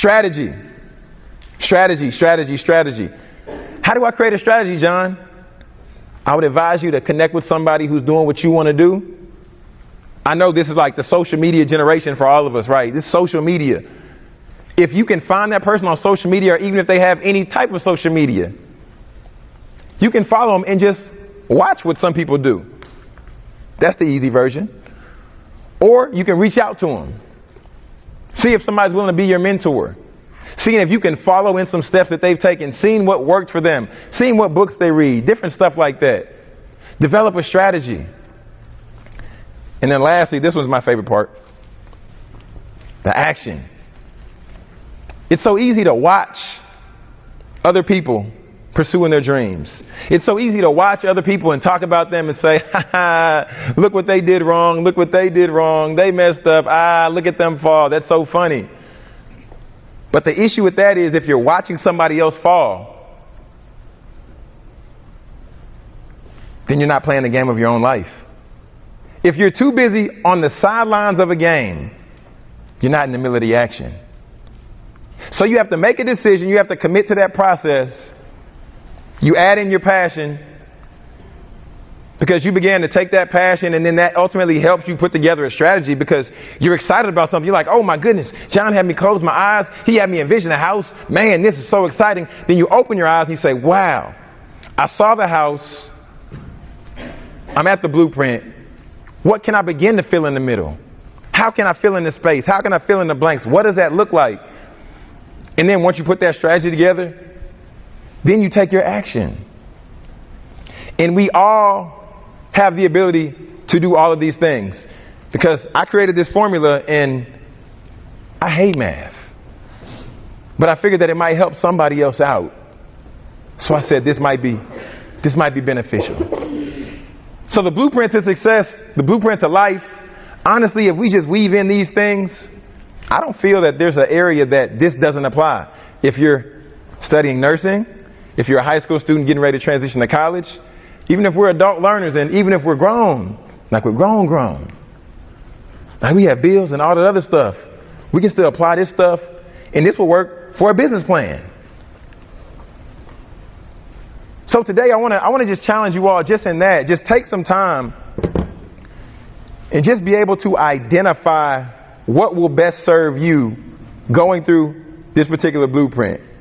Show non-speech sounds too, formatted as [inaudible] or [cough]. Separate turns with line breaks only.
Strategy. Strategy, strategy, strategy. How do I create a strategy, John? I would advise you to connect with somebody who's doing what you want to do. I know this is like the social media generation for all of us, right? This social media. If you can find that person on social media, or even if they have any type of social media, you can follow them and just watch what some people do. That's the easy version. Or you can reach out to them. See if somebody's willing to be your mentor. Seeing if you can follow in some steps that they've taken, seeing what worked for them, seeing what books they read, different stuff like that. Develop a strategy. And then lastly, this was my favorite part the action. It's so easy to watch other people pursuing their dreams. It's so easy to watch other people and talk about them and say, [laughs] ha ha, look what they did wrong, look what they did wrong, they messed up, ah, look at them fall, that's so funny. But the issue with that is if you're watching somebody else fall, then you're not playing the game of your own life. If you're too busy on the sidelines of a game, you're not in the middle of the action. So you have to make a decision, you have to commit to that process. You add in your passion because you began to take that passion and then that ultimately helps you put together a strategy because you're excited about something. You're like, oh my goodness, John had me close my eyes. He had me envision a house. Man, this is so exciting. Then you open your eyes and you say, wow, I saw the house. I'm at the blueprint. What can I begin to fill in the middle? How can I fill in the space? How can I fill in the blanks? What does that look like? And then once you put that strategy together, then you take your action. And we all have the ability to do all of these things. Because I created this formula and I hate math. But I figured that it might help somebody else out. So I said this might be this might be beneficial. So the blueprint to success, the blueprint to life, honestly, if we just weave in these things, I don't feel that there's an area that this doesn't apply. If you're studying nursing, if you're a high school student getting ready to transition to college, even if we're adult learners and even if we're grown, like we're grown, grown, like we have bills and all that other stuff, we can still apply this stuff and this will work for a business plan. So today I want to I want to just challenge you all just in that. Just take some time and just be able to identify what will best serve you going through this particular blueprint.